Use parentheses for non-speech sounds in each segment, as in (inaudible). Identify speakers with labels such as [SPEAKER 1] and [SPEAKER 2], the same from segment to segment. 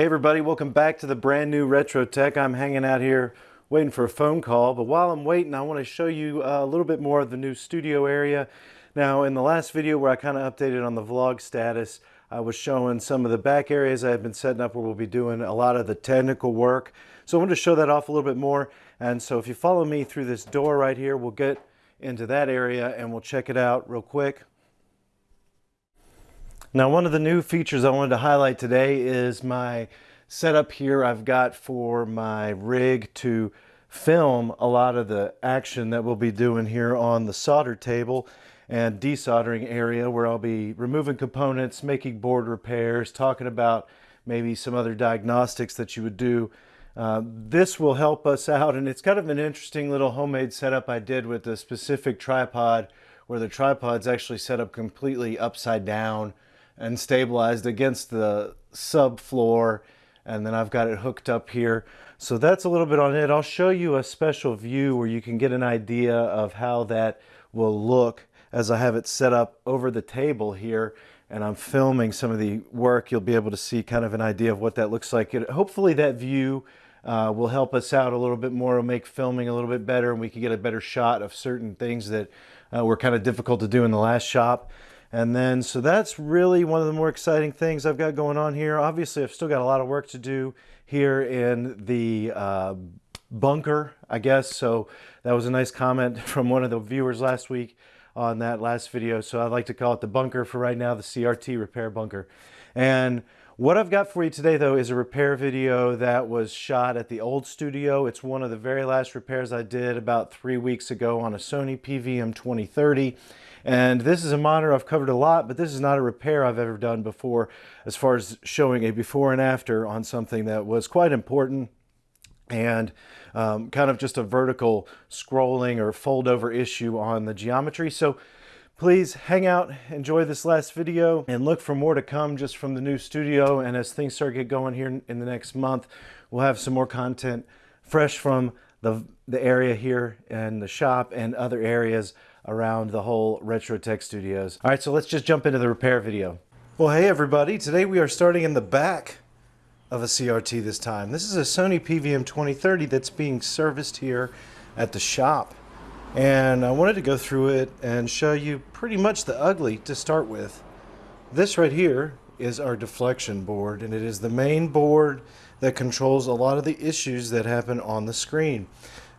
[SPEAKER 1] Hey everybody, welcome back to the brand new Retro Tech. I'm hanging out here waiting for a phone call, but while I'm waiting, I want to show you uh, a little bit more of the new studio area. Now, in the last video where I kind of updated on the vlog status, I was showing some of the back areas I've been setting up where we'll be doing a lot of the technical work. So I wanted to show that off a little bit more. And so if you follow me through this door right here, we'll get into that area and we'll check it out real quick. Now one of the new features I wanted to highlight today is my setup here I've got for my rig to film a lot of the action that we'll be doing here on the solder table and desoldering area where I'll be removing components, making board repairs, talking about maybe some other diagnostics that you would do. Uh, this will help us out and it's kind of an interesting little homemade setup I did with a specific tripod where the tripod's actually set up completely upside down and stabilized against the subfloor and then I've got it hooked up here. So that's a little bit on it. I'll show you a special view where you can get an idea of how that will look as I have it set up over the table here and I'm filming some of the work. You'll be able to see kind of an idea of what that looks like. It, hopefully that view uh, will help us out a little bit more, will make filming a little bit better and we can get a better shot of certain things that uh, were kind of difficult to do in the last shop. And then, so that's really one of the more exciting things I've got going on here. Obviously, I've still got a lot of work to do here in the uh, bunker, I guess. So that was a nice comment (laughs) from one of the viewers last week on that last video. So I'd like to call it the bunker for right now, the CRT repair bunker. And what I've got for you today though is a repair video that was shot at the old studio. It's one of the very last repairs I did about three weeks ago on a Sony PVM 2030. And this is a monitor I've covered a lot, but this is not a repair I've ever done before as far as showing a before and after on something that was quite important and um, kind of just a vertical scrolling or fold over issue on the geometry. So please hang out, enjoy this last video, and look for more to come just from the new studio. And as things start to get going here in the next month, we'll have some more content fresh from the, the area here and the shop and other areas around the whole Retro Tech Studios. All right, so let's just jump into the repair video. Well, hey everybody, today we are starting in the back of a CRT this time. This is a Sony PVM 2030 that's being serviced here at the shop. And I wanted to go through it and show you pretty much the ugly to start with. This right here is our deflection board and it is the main board that controls a lot of the issues that happen on the screen.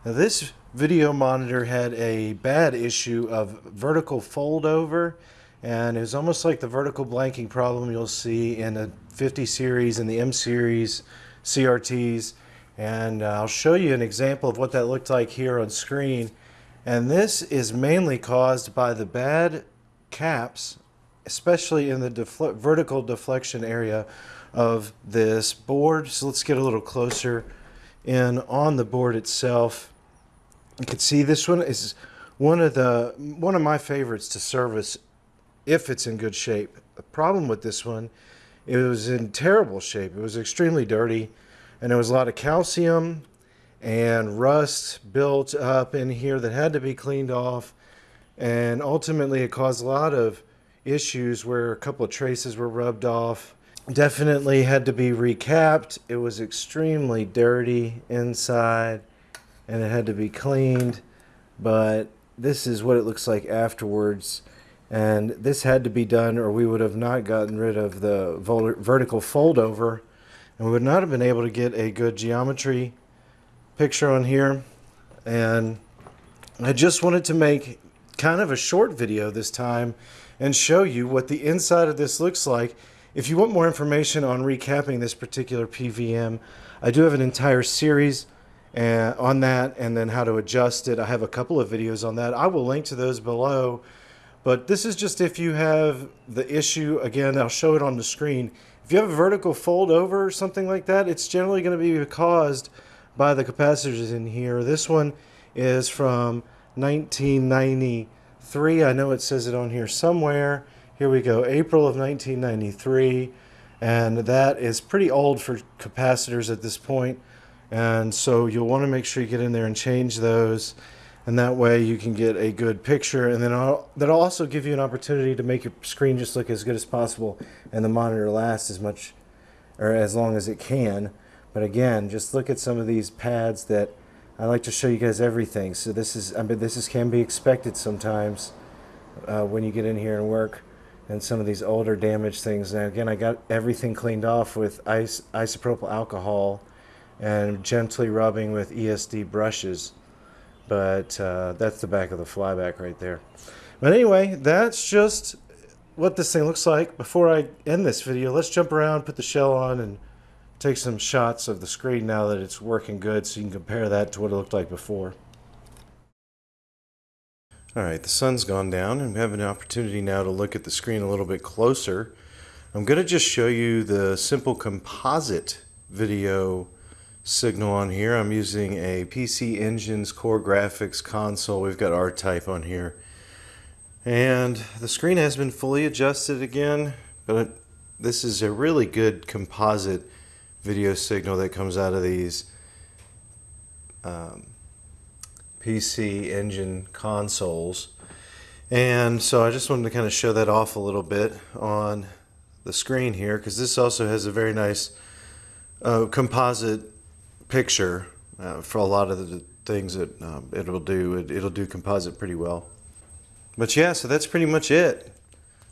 [SPEAKER 1] Now this video monitor had a bad issue of vertical fold over and it was almost like the vertical blanking problem you'll see in the 50 series and the M series CRTs and uh, I'll show you an example of what that looked like here on screen and this is mainly caused by the bad caps especially in the defle vertical deflection area of this board so let's get a little closer in on the board itself you can see this one is one of the one of my favorites to service if it's in good shape. The problem with this one, it was in terrible shape. It was extremely dirty and there was a lot of calcium and rust built up in here that had to be cleaned off. And ultimately it caused a lot of issues where a couple of traces were rubbed off. Definitely had to be recapped. It was extremely dirty inside and it had to be cleaned. But this is what it looks like afterwards. And this had to be done or we would have not gotten rid of the vertical fold over and we would not have been able to get a good geometry picture on here and I just wanted to make kind of a short video this time and show you what the inside of this looks like if you want more information on recapping this particular PVM I do have an entire series uh, on that and then how to adjust it. I have a couple of videos on that. I will link to those below. But this is just if you have the issue, again, I'll show it on the screen. If you have a vertical fold over or something like that, it's generally going to be caused by the capacitors in here. This one is from 1993. I know it says it on here somewhere. Here we go, April of 1993. And that is pretty old for capacitors at this point. And so you'll want to make sure you get in there and change those. And that way you can get a good picture. And then I'll, that'll also give you an opportunity to make your screen just look as good as possible and the monitor last as much or as long as it can. But again, just look at some of these pads that I like to show you guys everything. So this is, I mean, this is can be expected sometimes uh, when you get in here and work and some of these older damaged things. Now again, I got everything cleaned off with ice, isopropyl alcohol and gently rubbing with ESD brushes. But uh, that's the back of the flyback right there. But anyway, that's just what this thing looks like. Before I end this video, let's jump around, put the shell on, and take some shots of the screen now that it's working good so you can compare that to what it looked like before. Alright, the sun's gone down and we have an opportunity now to look at the screen a little bit closer. I'm going to just show you the simple composite video signal on here. I'm using a PC Engines CoreGrafx console. We've got R-Type on here. And the screen has been fully adjusted again, but this is a really good composite video signal that comes out of these um, PC engine consoles. And so I just wanted to kind of show that off a little bit on the screen here because this also has a very nice uh, composite picture uh, for a lot of the things that um, it'll do. It, it'll do composite pretty well. But yeah, so that's pretty much it.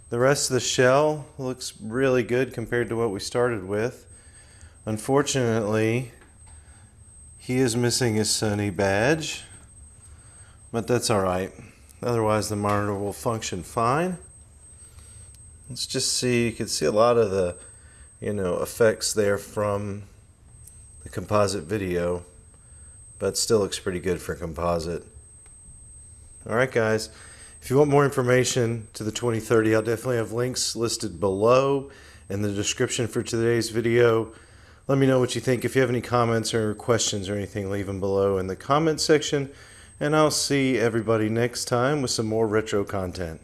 [SPEAKER 1] The rest of the shell looks really good compared to what we started with. Unfortunately, he is missing his Sony badge, but that's all right. Otherwise, the monitor will function fine. Let's just see, you can see a lot of the, you know, effects there from the composite video, but still looks pretty good for composite. All right, guys. If you want more information to the 2030, I'll definitely have links listed below in the description for today's video. Let me know what you think. If you have any comments or questions or anything, leave them below in the comment section. And I'll see everybody next time with some more retro content.